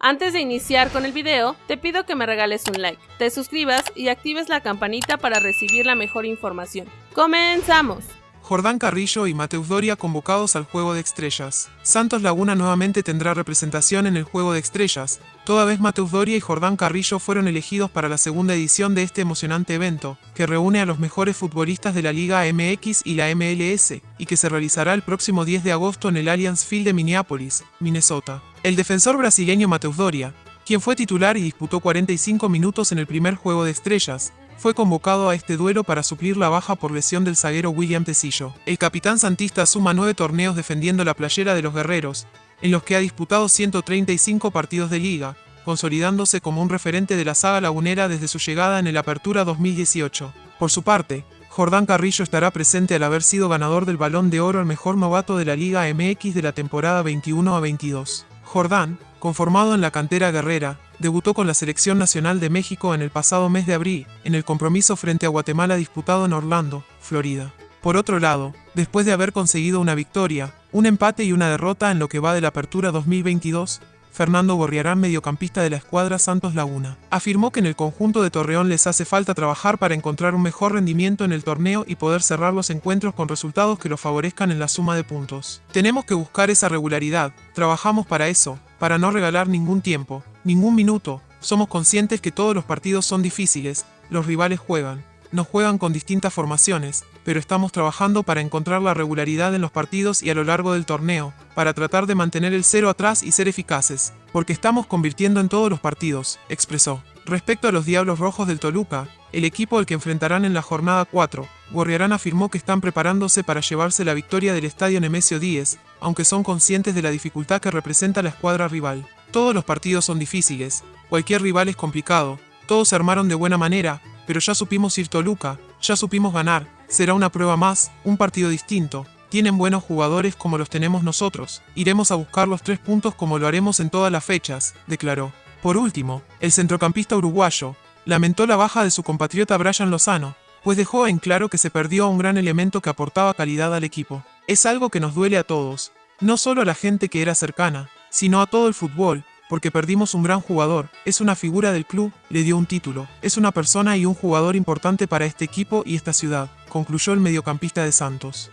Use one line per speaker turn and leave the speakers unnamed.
Antes de iniciar con el video, te pido que me regales un like, te suscribas y actives la campanita para recibir la mejor información. ¡Comenzamos!
Jordán Carrillo y Mateus Doria convocados al Juego de Estrellas. Santos Laguna nuevamente tendrá representación en el Juego de Estrellas, toda vez Mateus Doria y Jordán Carrillo fueron elegidos para la segunda edición de este emocionante evento, que reúne a los mejores futbolistas de la Liga MX y la MLS, y que se realizará el próximo 10 de agosto en el Allianz Field de Minneapolis, Minnesota. El defensor brasileño Mateus Doria, quien fue titular y disputó 45 minutos en el primer Juego de Estrellas, fue convocado a este duelo para suplir la baja por lesión del zaguero William Tecillo. El capitán santista suma nueve torneos defendiendo la playera de los guerreros, en los que ha disputado 135 partidos de liga, consolidándose como un referente de la saga lagunera desde su llegada en el Apertura 2018. Por su parte, Jordán Carrillo estará presente al haber sido ganador del Balón de Oro al mejor novato de la Liga MX de la temporada 21 a 22. Jordán, conformado en la cantera guerrera, debutó con la Selección Nacional de México en el pasado mes de abril, en el compromiso frente a Guatemala disputado en Orlando, Florida. Por otro lado, después de haber conseguido una victoria, un empate y una derrota en lo que va de la Apertura 2022, Fernando Gorriarán, mediocampista de la escuadra Santos Laguna, afirmó que en el conjunto de Torreón les hace falta trabajar para encontrar un mejor rendimiento en el torneo y poder cerrar los encuentros con resultados que los favorezcan en la suma de puntos. Tenemos que buscar esa regularidad, trabajamos para eso, para no regalar ningún tiempo, ningún minuto. Somos conscientes que todos los partidos son difíciles, los rivales juegan, nos juegan con distintas formaciones, pero estamos trabajando para encontrar la regularidad en los partidos y a lo largo del torneo, para tratar de mantener el cero atrás y ser eficaces, porque estamos convirtiendo en todos los partidos, expresó. Respecto a los Diablos Rojos del Toluca, el equipo al que enfrentarán en la jornada 4, Gorriarán afirmó que están preparándose para llevarse la victoria del estadio Nemesio Díez, aunque son conscientes de la dificultad que representa la escuadra rival. Todos los partidos son difíciles, cualquier rival es complicado, todos se armaron de buena manera, pero ya supimos ir Toluca, ya supimos ganar, será una prueba más, un partido distinto, tienen buenos jugadores como los tenemos nosotros, iremos a buscar los tres puntos como lo haremos en todas las fechas, declaró. Por último, el centrocampista uruguayo lamentó la baja de su compatriota Brian Lozano, pues dejó en claro que se perdió a un gran elemento que aportaba calidad al equipo. Es algo que nos duele a todos, no solo a la gente que era cercana, sino a todo el fútbol, porque perdimos un gran jugador, es una figura del club, le dio un título, es una persona y un jugador importante para este equipo y esta ciudad, concluyó el mediocampista de Santos.